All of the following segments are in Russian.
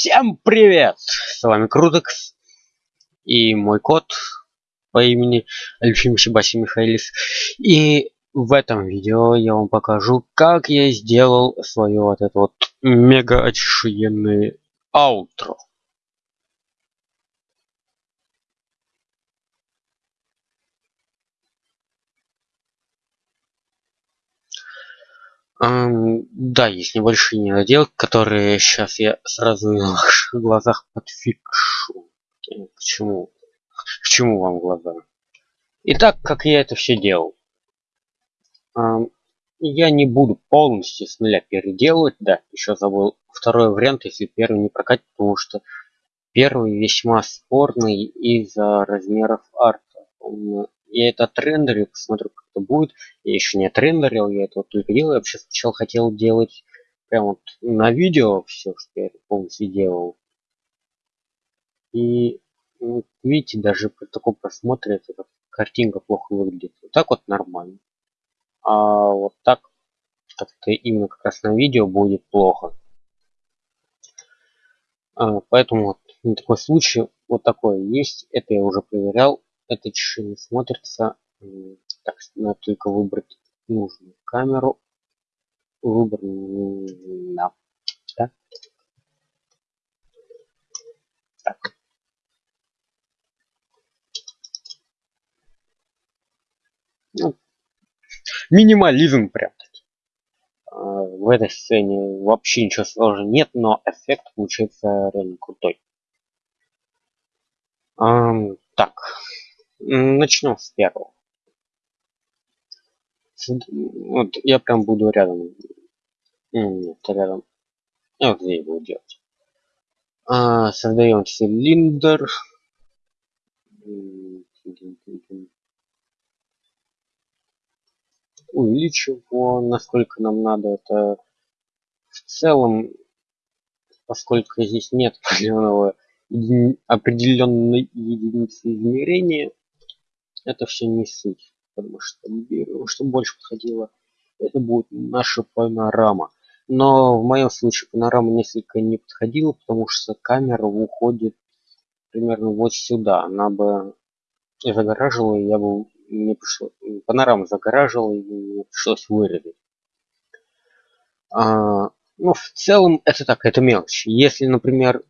Всем привет! С вами Крутекс и мой кот по имени Альфим Шибаси Михайлис. И в этом видео я вам покажу, как я сделал свое вот это вот мега охуенное аутро. Да, есть небольшие недоделки, которые сейчас я сразу на ваших глазах подфикшу. К чему? К чему вам глаза? Итак, как я это все делал. Я не буду полностью с нуля переделывать. Да, еще забыл второй вариант, если первый не прокатит, потому что первый весьма спорный из-за размеров арта. Он я это отрендерил, посмотрю, как это будет. Я еще не отрендерил, я это вот только делаю. Я вообще сначала хотел делать прям вот на видео все, что я это полностью делал. И видите, даже при таком просмотре эта картинка плохо выглядит. Вот так вот нормально. А вот так, как это именно как раз на видео будет плохо. А, поэтому вот на такой случай вот такое есть. Это я уже проверял это не смотрится. Так, надо только выбрать нужную камеру. Выбор. Да. Так. Ну, минимализм прям таки. А, в этой сцене вообще ничего сложного нет, но эффект получается реально крутой. так, Начнем с первого. Вот я прям буду рядом. Нет, рядом. Я вот здесь буду делать. А, создаем цилиндр. Увеличим его, насколько нам надо. Это в целом, поскольку здесь нет определенной единицы измерения, это все не суть, потому что что больше подходило, это будет наша панорама. Но в моем случае панорама несколько не подходила, потому что камера уходит примерно вот сюда. Она бы загораживала, и я бы не пришло, панорама загораживала, и мне пришлось вырезать. А, ну, в целом, это так, это мелочь. Если, например,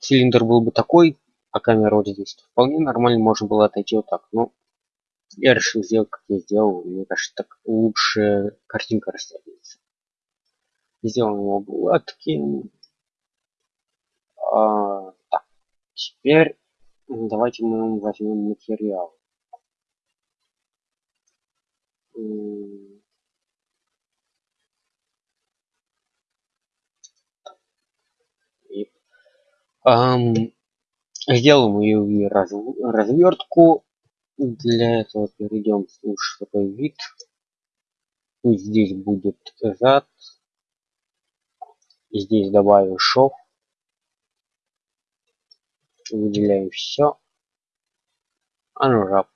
цилиндр был бы такой, а камера вот здесь, то вполне нормально можно было отойти вот так. Но я решил сделать, как я сделал. Мне кажется, так лучше картинка растягивается. Сделаем его гладким. А, так, теперь давайте мы возьмем материал. Um, Сделаем ее раз, развертку. Для этого перейдем в такой вид. Пусть здесь будет зад. Здесь добавим шов. Выделяем все. Unwrap.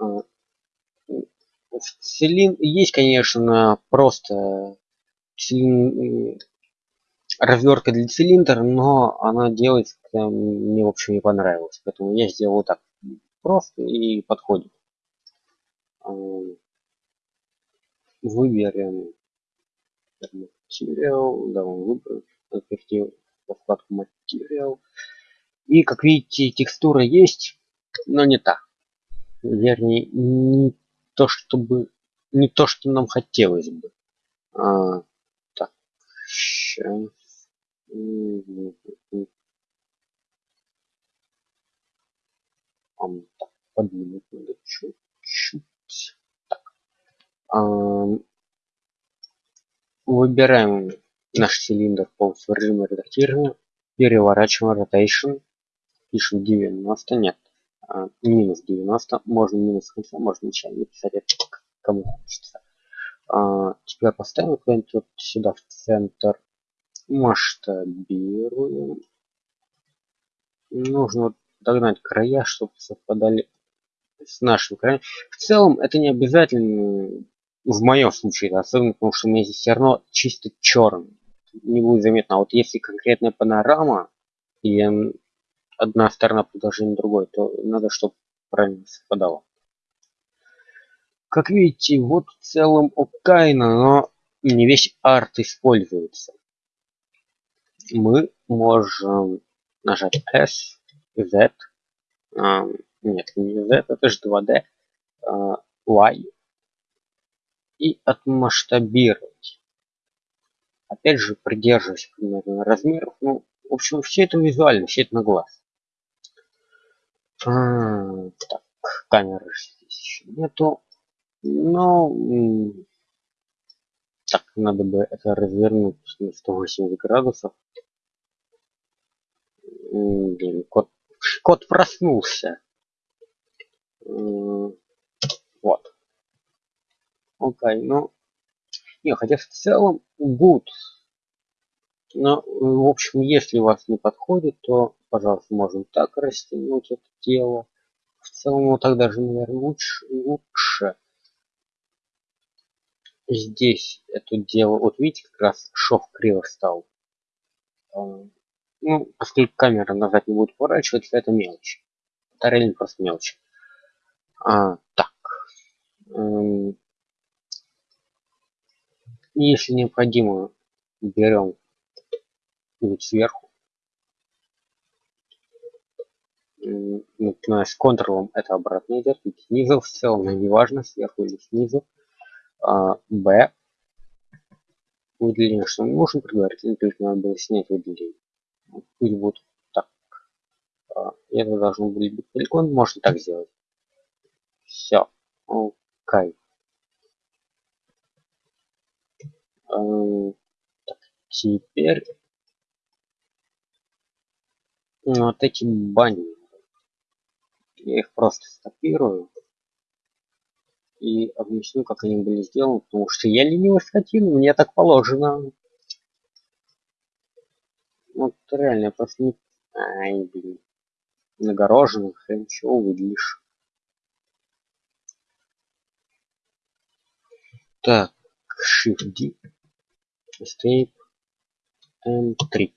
А, в цилиндр есть, конечно, просто развертка для цилиндра, но она делается, мне в общем не понравилось. Поэтому я сделал так просто и подходит. Выберем материал, да, он выбрал, перейти во вкладку материал. И как видите, текстура есть, но не та. Вернее, не то, чтобы не то, что нам хотелось бы. А, так, сейчас. Так, подвинуть надо чуть-чуть. Выбираем наш цилиндр полностью режима редактирования. Переворачиваем rotation. Пишем 90. Нет. А, минус 90. Можно минус конца, можно начало написать это кому хочется. А, теперь поставим куда-нибудь вот сюда в центр масштабируем. Нужно догнать края, чтобы совпадали с нашим краем. В целом это не обязательно в моем случае, особенно потому что у меня здесь все равно чисто черный. не будет заметно. А вот если конкретная панорама и одна сторона продолжения другой, то надо, чтобы правильно совпадало. Как видите, вот в целом окайно, но не весь арт используется. Мы можем нажать S, Z, а, нет, не Z, это же 2D, а, Y и отмасштабировать. Опять же, придерживаясь примерно размеров. Ну, в общем, все это визуально, все это на глаз. А, так, камеры здесь еще нету. Но так, надо бы это развернуть на 180 градусов. Блин, кот, кот проснулся. Вот. Окей, ну... Не, хотя в целом good. Но, в общем, если у вас не подходит, то, пожалуйста, можем так растянуть это дело. В целом, вот так даже, наверное, лучше. лучше. Здесь это дело, вот видите, как раз шов криво стал. Ну, поскольку камера назад не будет поворачиваться, это мелочь. Это реально просто мелочь. А, так. Эм, если необходимо, берем вид сверху. Начиная с контролом это обратно идет, ведь снизу в целом, не важно, сверху или снизу. А, Б. Выделение, что мы можем предварительно, только надо было снять выделение. Пусть будет так. А, это должно быть полигон, можно так сделать. Все. Окей. Так, теперь вот эти бани. Я их просто скопирую и объясню, как они были сделаны, потому что я ленивый скотина, мне так положено. Вот реально, просто не... Ай, блин. Нагороженных, хрен чего выделишь. Так, Shift D, Escape, M3.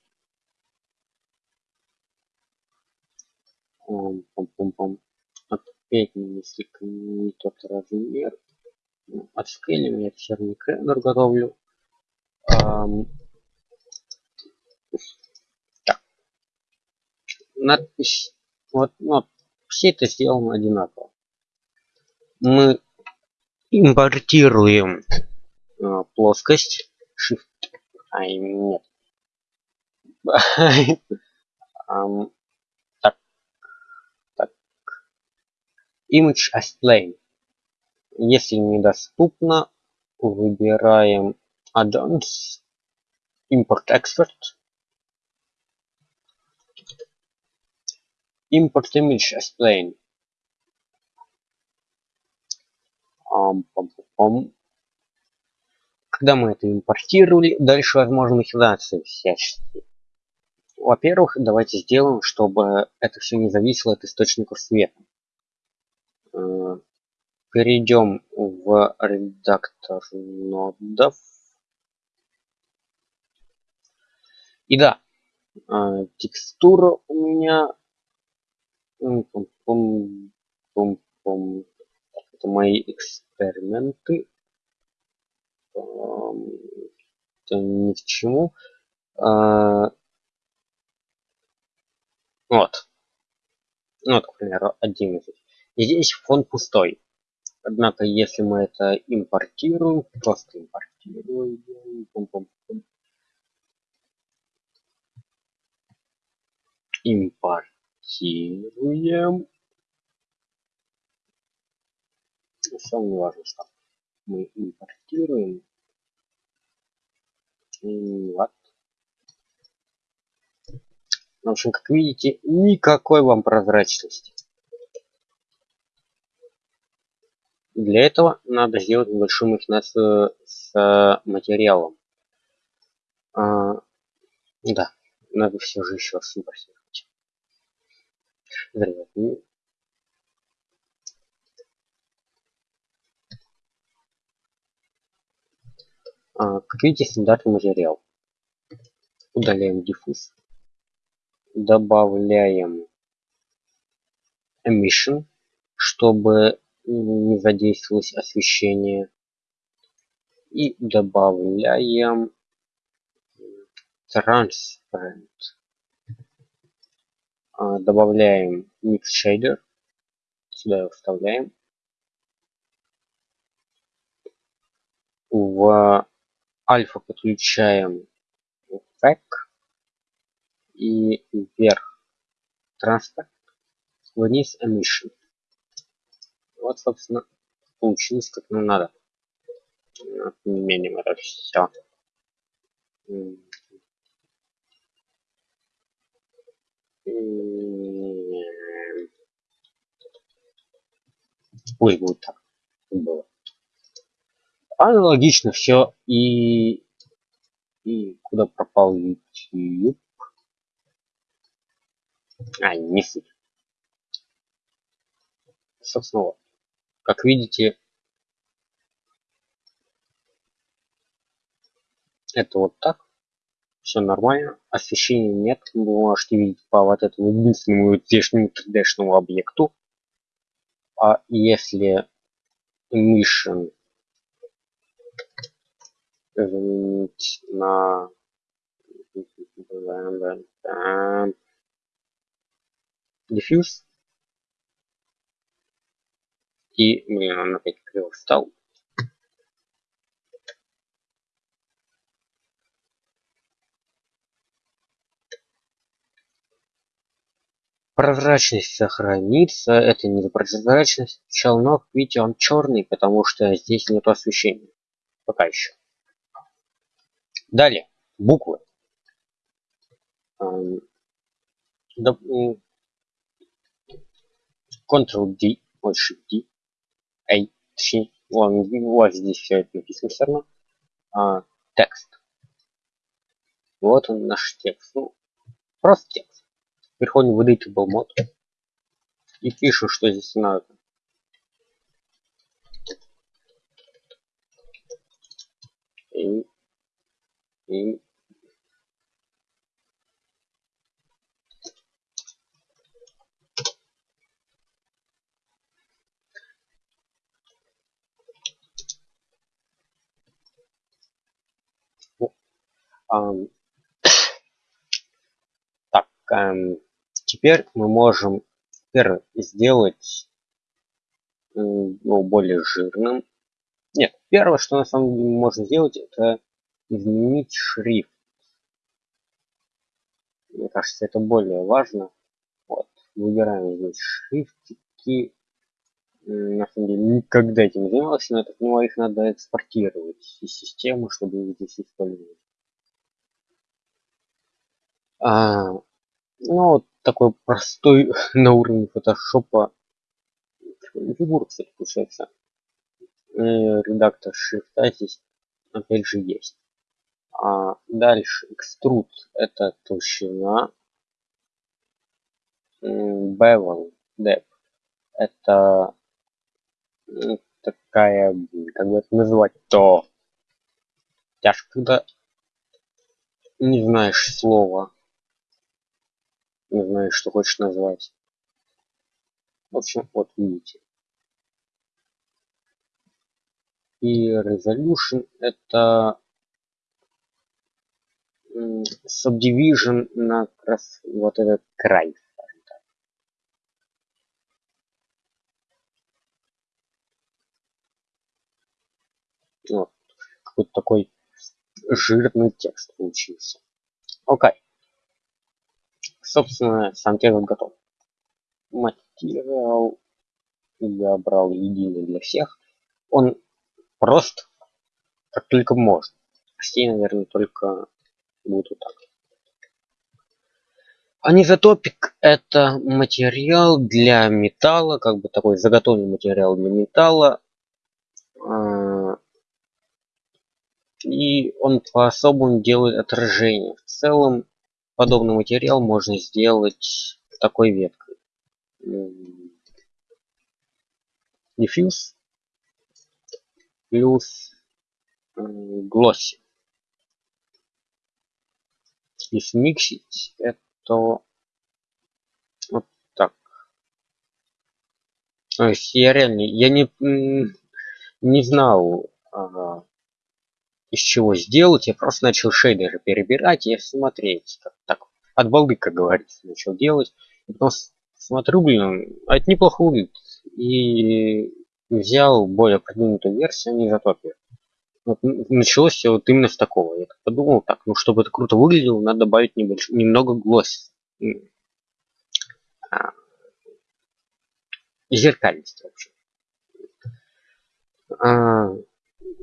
Пом-пом-пом. Опять несколько не тот размер. Ну, Отскейлим я серный рендер готовлю. Um, так. Надпись. Вот, вот, все это сделано одинаково. Мы импортируем э, плоскость shift ай нет так так image as plane если недоступно выбираем add-ons import export import image as plane когда мы это импортировали, дальше возможны махинации всяческие. Во-первых, давайте сделаем, чтобы это все не зависело от источников света. Э, перейдем в редактор нодов. И да, э, текстура у меня это мои эксперименты. Это ни к чему. А, вот. Ну, вот, к примеру, 11. И здесь фон пустой. Однако, если мы это импортируем, просто импортируем, импортируем, совершенно не важно, что мы импортируем. Вот. В общем, как видите, никакой вам прозрачности. Для этого надо сделать небольшую махинацию с материалом. А, да, надо все же еще раз импортировать. А, как видите, стандартный материал. удаляем диффуз добавляем emission чтобы не задействовалось освещение. И добавляем transparent. А, добавляем mix shader. Сюда его вставляем. В альфа подключаем FAC и вверх транспорт, вниз emission. Вот, собственно, получилось как нам надо. Отменим это все. Пусть будет так. Было. Аналогично все и и куда пропал YouTube? А, не суть. Собственно, вот. Как видите, это вот так. Все нормально. Освещения нет. Вы можете видеть по вот этому единственному здешнему 3D объекту. А если emission заменить на diffuse и блин он опять криво встал. Прозрачность сохранится это не прозрачность. Челнок видите он черный потому что здесь нет освещения. Пока еще. Далее. Буквы. Ctrl-D, вот Shift-D, A, точнее, ладно, у вас здесь все это написано все равно. А, текст. Вот он наш текст. Ну, просто текст. Переходим в Editable мод и пишу, что здесь надо. И, и Так, эм, теперь мы можем сделать ну, более жирным. Нет, первое, что на самом деле можно сделать, это изменить шрифт. Мне кажется, это более важно. Вот, выбираем здесь шрифтики. На самом деле никогда этим не занимался, но это ну, их надо экспортировать из системы, чтобы их здесь использовать. А, ну, такой простой на уровне фотошопа фигура, кстати, получается. Э, редактор шрифта здесь опять же есть. А дальше экструд это толщина. Bevel depth это такая, как бы это назвать, то тяжко, когда не знаешь слова не знаю, что хочешь назвать. В общем, вот видите. И resolution это subdivision на как раз вот этот край. Вот. Какой-то такой жирный текст получился. Окей. Okay собственно сам текст готов. Материал я брал единый для всех. Он прост как только можно. Все наверное только будут вот так. Анизотопик это материал для металла как бы такой заготовленный материал для металла. А, и он по-особому делает отражение. В целом подобный материал можно сделать такой веткой diffuse плюс glossy если смиксить, это вот так. То есть я реально, я не, не знал, из чего сделать, я просто начал шейдеры перебирать и смотреть, как так от балды, как говорится, начал делать. И потом смотрю, блин, а это неплохо выглядит. И взял более продвинутую версию, не затопил. Вот началось все вот именно с такого. Я подумал, так, ну чтобы это круто выглядело, надо добавить небольш... немного глаз. А... Зеркальность вообще. А...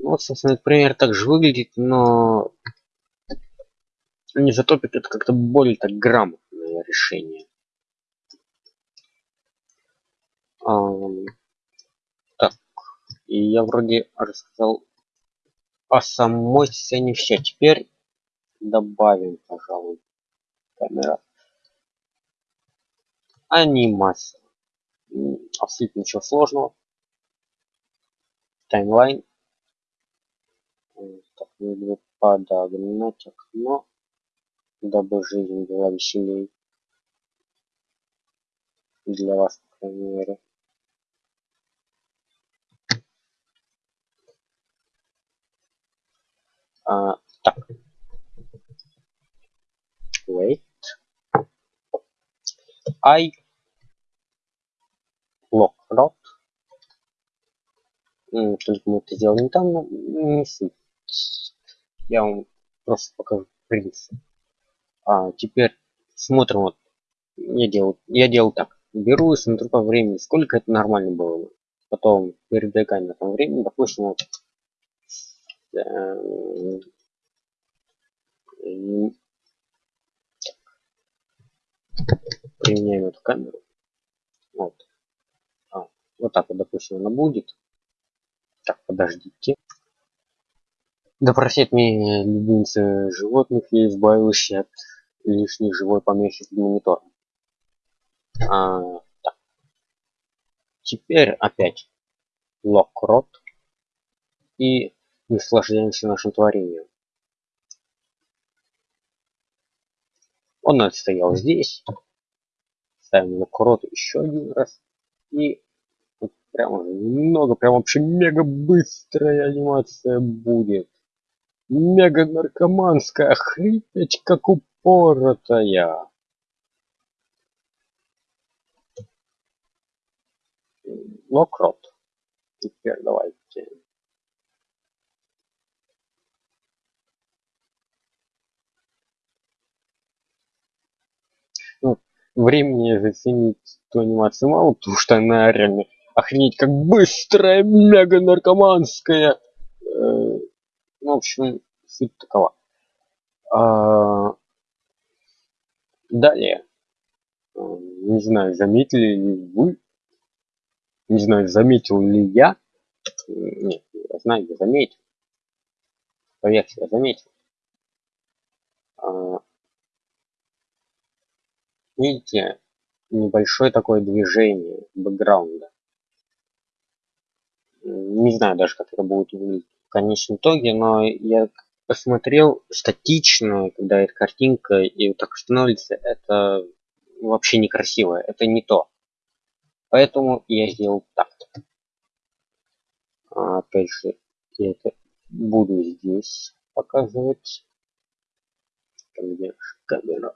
Вот, собственно, этот пример также выглядит, но не затопит это как-то более так грамотное решение. А... Так, и я вроде рассказал о самой сцене все. Теперь добавим, пожалуй, камера. Анимация. Абсолютно ничего сложного. Таймлайн. Нужно подогнать окно, дабы жизнь была веселей. Для вас, по крайней мере. А, так. Wait. I lock rot. Только мы это сделали не там, но не суть. Я вам просто покажу принцип. А теперь смотрим вот. Я делал, я делал так. Беру и смотрю по времени, сколько это нормально было. Потом передвигаем на том времени, допустим, вот применяем эту камеру. Вот. А, вот так вот, допустим, она будет. Так, подождите. Да меня любимцы животных, я избавилась от лишней живой помехи с монитором. А, так. Теперь опять локрот и наслаждаемся нашим творением. Он отстоял здесь. Ставим на крот еще один раз. И вот прямо немного, прям вообще мега быстрая анимация будет. Мега наркоманская, хрипеть как упоротая. Локрот. Теперь давайте времени заценить эту анимацию мало, потому что она реально охренеть как быстрая, мега наркоманская. Э, в общем, суть такова. А, далее. Э, не знаю, заметили ли вы, не знаю, заметил ли я. Нет, я знаю, я заметил. Поверьте, я заметил. А, видите небольшое такое движение бэкграунда не знаю даже как это будет выглядеть конечном итоге но я посмотрел статично когда эта картинка и вот так становится это вообще некрасиво это не то. Поэтому я сделал так. А, опять же я это буду здесь показывать. Где камера.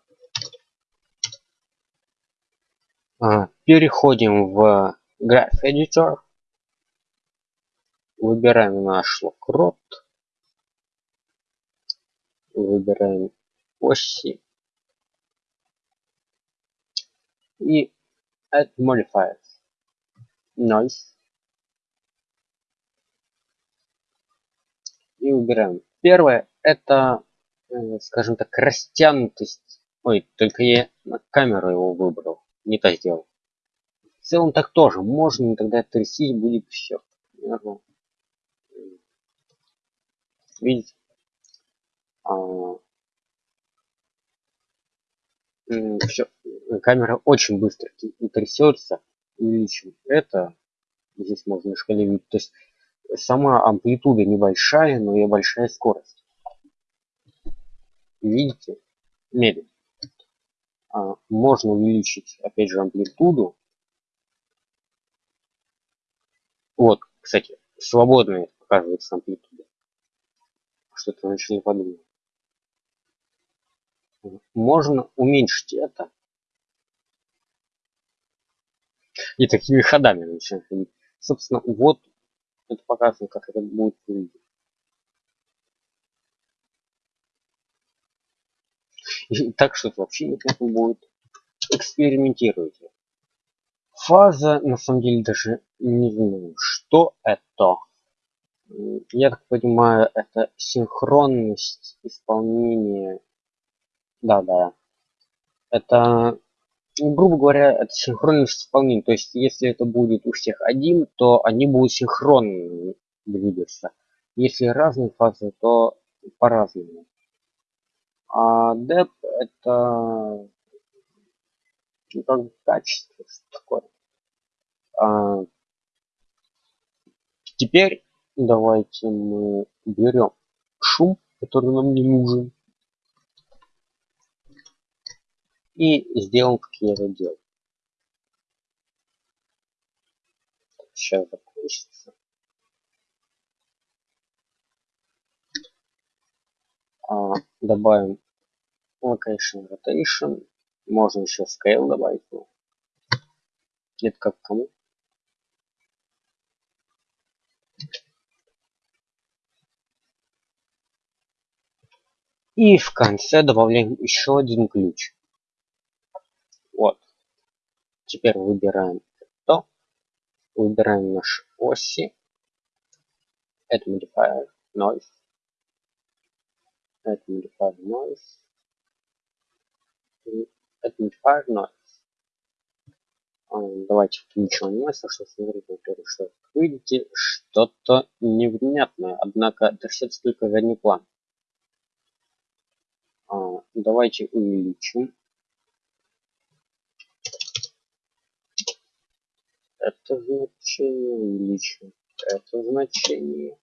А, переходим в Graph Editor. Выбираем наш локрот. Выбираем оси. И Add Modifiers. Noise. И выбираем. Первое это, э, скажем так, растянутость. Ой, только я на камеру его выбрал не то сделал. В целом так тоже можно, тогда трясить будет все. Видите? А, все. Камера очень быстро трясется. Увеличим это. Здесь можно шкале видеть. То есть сама амплитуда небольшая, но и большая скорость. Видите? медленно. А, можно увеличить, опять же, амплитуду. Вот, кстати, свободная показывается амплитуда. Что-то начали подумать. Можно уменьшить это. И такими ходами начинать ходить. Собственно, вот это показано, как это будет выглядеть. И так что вообще неплохо будет. Экспериментируйте. Фаза, на самом деле, даже не знаю, что это. Я так понимаю, это синхронность исполнения. Да, да. Это, грубо говоря, это синхронность исполнения. То есть, если это будет у всех один, то они будут синхронно двигаться. Если разные фазы, то по-разному. А деп это ну, как качество, что такое. А, теперь давайте мы берем шум, который нам не нужен. И сделаем, как я это делал. Сейчас закончится. А, добавим location rotation можно еще scale добавить ну, это как кому и в конце добавляем еще один ключ. Вот. Теперь выбираем то выбираем наши оси. Это modifier noise. Это modifier noise. Это modifier noise. Давайте включим анимацию чтобы смотреть во-первых что видите что-то невнятное. Однако это все только задний план а, давайте увеличим. Это значение увеличим это значение.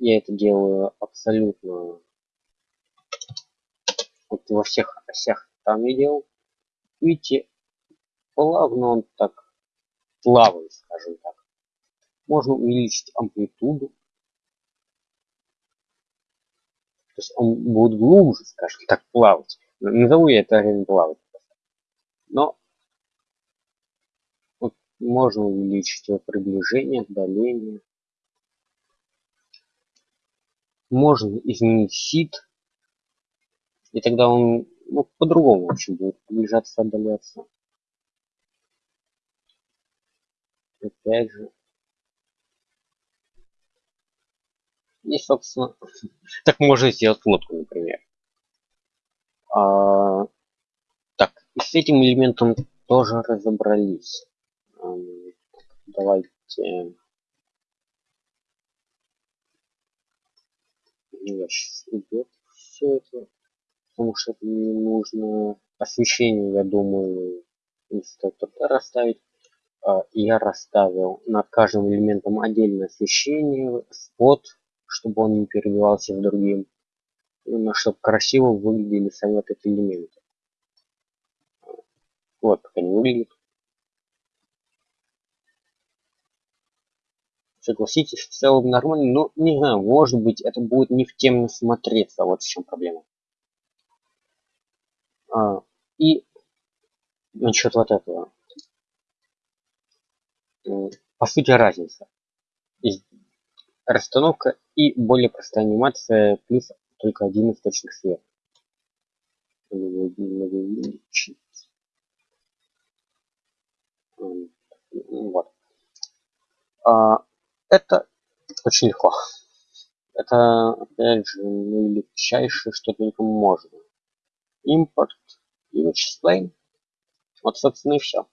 Я это делаю абсолютно вот во всех осях там я делал. Видите плавно он так плавает скажем так. Можно увеличить амплитуду то есть он будет глубже скажем так плавать. Назову я это время плавать но вот можно увеличить его приближение отдаление. Можно изменить сит и тогда он ну, по-другому в общем будет приближаться отдаляться. Опять же и собственно так можно сделать лодку например. А, так и с этим элементом тоже разобрались. Давайте. Я сейчас идет все это потому что это не нужно. Освещение я думаю стоит расставить. А, я расставил над каждым элементом отдельное освещение спот чтобы он не переливался с другим именно чтобы красиво выглядели сами вот эти элементы. Вот как они выглядят. Согласитесь в целом нормально но не знаю может быть это будет не в тему смотреться вот в чем проблема. А, и насчет вот этого. По сути разница расстановка и более простая анимация плюс только один источник света. Вот. А, это очень легко. Это опять же наилегчайшее что только можно. Импорт image plane вот собственно и все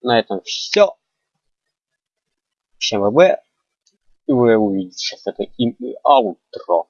на этом все всем ВБ вы увидите сейчас это им и аутро